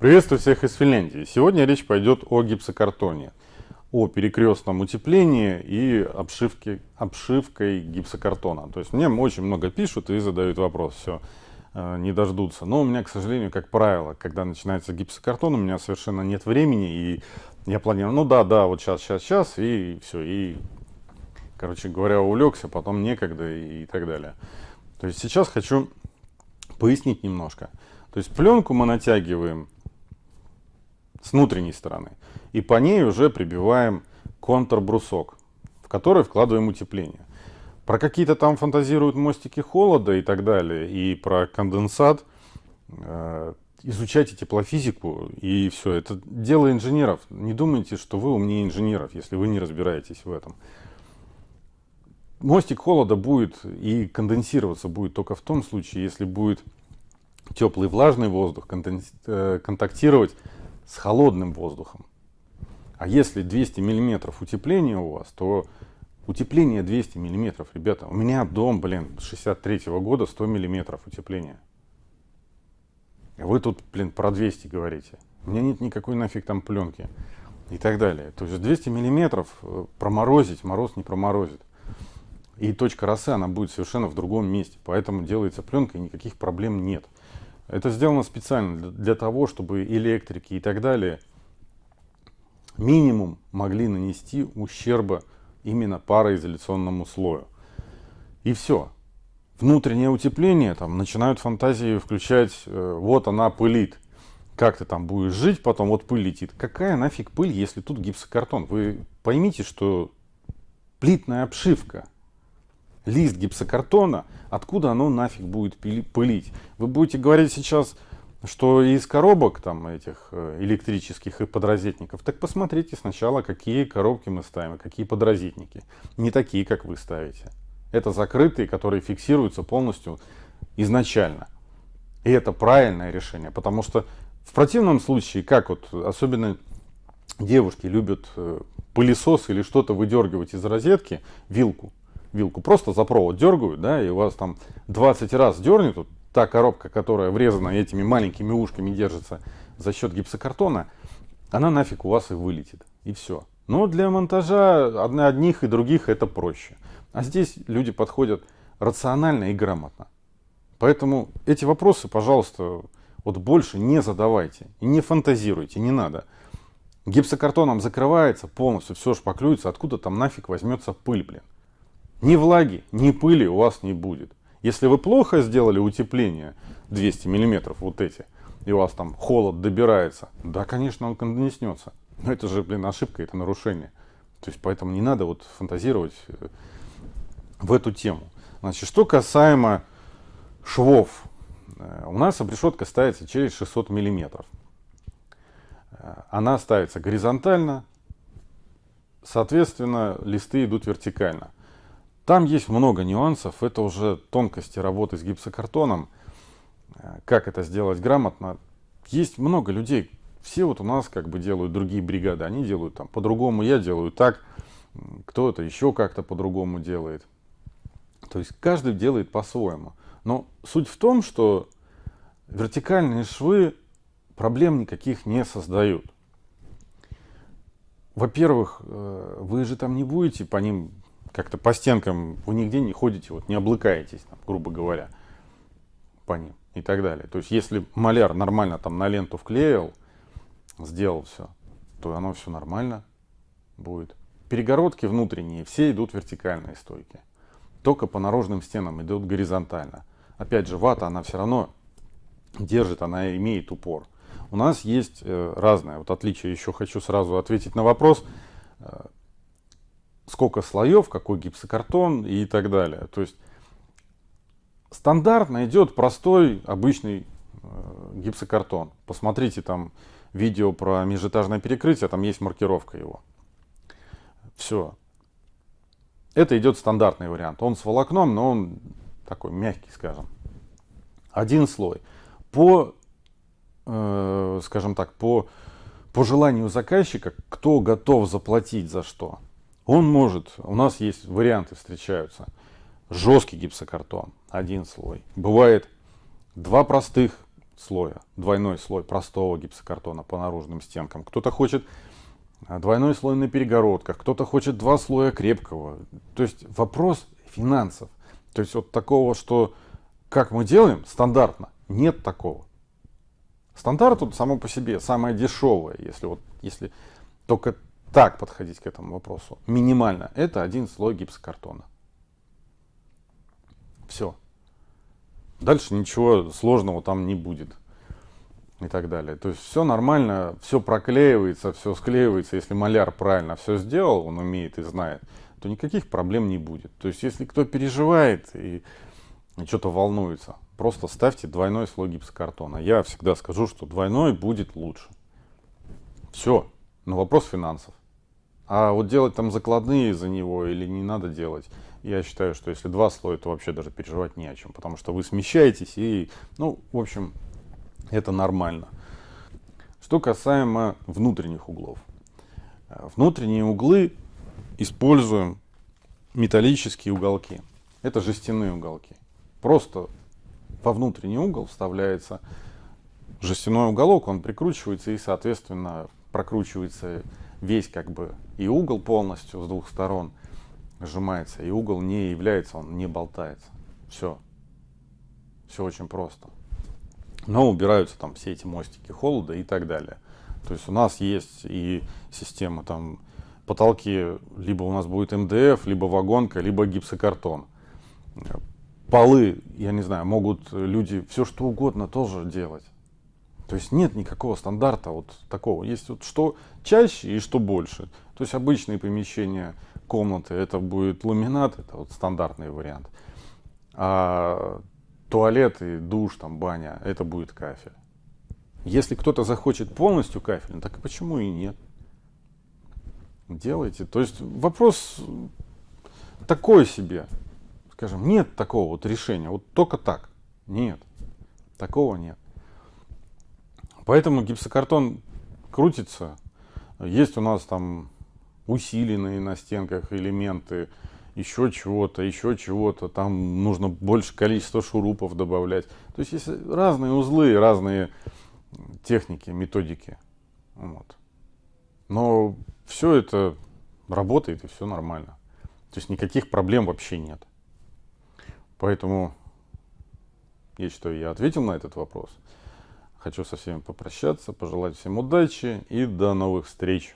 Приветствую всех из Финляндии. Сегодня речь пойдет о гипсокартоне, о перекрестном утеплении и обшивке, обшивкой гипсокартона. То есть мне очень много пишут и задают вопрос, все, э, не дождутся. Но у меня, к сожалению, как правило, когда начинается гипсокартон, у меня совершенно нет времени, и я планирую, ну да, да, вот сейчас, сейчас, сейчас, и все, и, короче говоря, улегся, потом некогда и, и так далее. То есть сейчас хочу пояснить немножко. То есть пленку мы натягиваем с внутренней стороны. И по ней уже прибиваем контрбрусок, в который вкладываем утепление. Про какие-то там фантазируют мостики холода и так далее, и про конденсат. Э, изучайте теплофизику, и все. Это дело инженеров. Не думайте, что вы умнее инженеров, если вы не разбираетесь в этом. Мостик холода будет и конденсироваться будет только в том случае, если будет теплый влажный воздух э, контактировать с холодным воздухом. А если 200 миллиметров утепления у вас, то утепление 200 миллиметров, ребята, у меня дом, блин, 63 -го года 100 миллиметров утепления. А вы тут, блин, про 200 говорите. У меня нет никакой нафиг там пленки и так далее. То есть 200 миллиметров э, проморозить, мороз не проморозит. И точка росы, она будет совершенно в другом месте. Поэтому делается пленка и никаких проблем нет. Это сделано специально для того, чтобы электрики и так далее минимум могли нанести ущерба именно пароизоляционному слою. И все. Внутреннее утепление, там начинают фантазии включать, э, вот она пылит. Как ты там будешь жить, потом вот пыль летит. Какая нафиг пыль, если тут гипсокартон? Вы поймите, что плитная обшивка – лист гипсокартона, откуда оно нафиг будет пылить? Вы будете говорить сейчас, что из коробок там этих э, электрических и подрозетников, так посмотрите сначала, какие коробки мы ставим, какие подрозетники. Не такие, как вы ставите. Это закрытые, которые фиксируются полностью изначально. И это правильное решение, потому что в противном случае, как вот особенно девушки любят э, пылесос или что-то выдергивать из розетки, вилку, вилку просто за провод дергают, да, и у вас там 20 раз дернет, вот та коробка, которая врезана этими маленькими ушками держится за счет гипсокартона, она нафиг у вас и вылетит, и все. Но для монтажа одних и других это проще. А здесь люди подходят рационально и грамотно. Поэтому эти вопросы, пожалуйста, вот больше не задавайте и не фантазируйте, не надо. Гипсокартоном закрывается полностью, все шпаклюется, откуда там нафиг возьмется пыль, блин. Ни влаги, ни пыли у вас не будет. Если вы плохо сделали утепление 200 миллиметров, вот эти, и у вас там холод добирается, да, конечно, он конденснется. Но это же, блин, ошибка, это нарушение. То есть поэтому не надо вот фантазировать э, в эту тему. Значит, что касаемо швов. Э, у нас обрешетка ставится через 600 миллиметров. Э, она ставится горизонтально, соответственно, листы идут вертикально. Там есть много нюансов, это уже тонкости работы с гипсокартоном, э, как это сделать грамотно. Есть много людей, все вот у нас как бы делают другие бригады, они делают там по-другому, я делаю так, кто-то еще как-то по-другому делает. То есть каждый делает по-своему. Но суть в том, что вертикальные швы проблем никаких не создают. Во-первых, э, вы же там не будете по ним как-то по стенкам вы нигде не ходите, вот не облыкаетесь, там, грубо говоря, по ним и так далее. То есть, если маляр нормально там на ленту вклеил, сделал все, то оно все нормально будет. Перегородки внутренние, все идут вертикальные стойки. Только по наружным стенам идут горизонтально. Опять же, вата, она все равно держит, она имеет упор. У нас есть э, разное. Вот отличие, еще хочу сразу ответить на вопрос. Сколько слоев, какой гипсокартон и так далее. То есть стандартно идет простой обычный э, гипсокартон. Посмотрите там видео про межэтажное перекрытие, там есть маркировка его. Все. Это идет стандартный вариант. Он с волокном, но он такой мягкий, скажем. Один слой. По, э, скажем так, по, по желанию заказчика, кто готов заплатить за что. Он может, у нас есть варианты встречаются. Жесткий гипсокартон, один слой. Бывает два простых слоя, двойной слой простого гипсокартона по наружным стенкам. Кто-то хочет двойной слой на перегородках, кто-то хочет два слоя крепкого. То есть вопрос финансов. То есть вот такого, что как мы делаем стандартно, нет такого. Стандарт тут само по себе самое дешевое, если вот если только так подходить к этому вопросу. Минимально. Это один слой гипсокартона. Все. Дальше ничего сложного там не будет. И так далее. То есть все нормально, все проклеивается, все склеивается. Если маляр правильно все сделал, он умеет и знает, то никаких проблем не будет. То есть если кто переживает и что-то волнуется, просто ставьте двойной слой гипсокартона. Я всегда скажу, что двойной будет лучше. Все. Но вопрос финансов. А вот делать там закладные за него или не надо делать, я считаю, что если два слоя, то вообще даже переживать не о чем, потому что вы смещаетесь и, ну, в общем, это нормально. Что касаемо внутренних углов. Внутренние углы используем металлические уголки. Это жестяные уголки. Просто во внутренний угол вставляется жестяной уголок, он прикручивается и, соответственно, прокручивается весь как бы и угол полностью с двух сторон сжимается, и угол не является, он не болтается. Все. Все очень просто. Но убираются там все эти мостики холода и так далее. То есть у нас есть и система там потолки, либо у нас будет МДФ, либо вагонка, либо гипсокартон. Полы, я не знаю, могут люди все что угодно тоже делать. То есть нет никакого стандарта вот такого. Есть вот что чаще и что больше. То есть обычные помещения, комнаты, это будет ламинат, это вот стандартный вариант. А туалет и душ, там баня, это будет кафель. Если кто-то захочет полностью кафель, так почему и нет? Делайте. То есть вопрос такой себе. Скажем, нет такого вот решения. Вот только так. Нет. Такого нет. Поэтому гипсокартон крутится. Есть у нас там усиленные на стенках элементы, еще чего-то, еще чего-то. Там нужно больше количества шурупов добавлять. То есть есть разные узлы, разные техники, методики. Вот. Но все это работает и все нормально. То есть никаких проблем вообще нет. Поэтому я считаю, я ответил на этот вопрос. Хочу со всеми попрощаться, пожелать всем удачи и до новых встреч.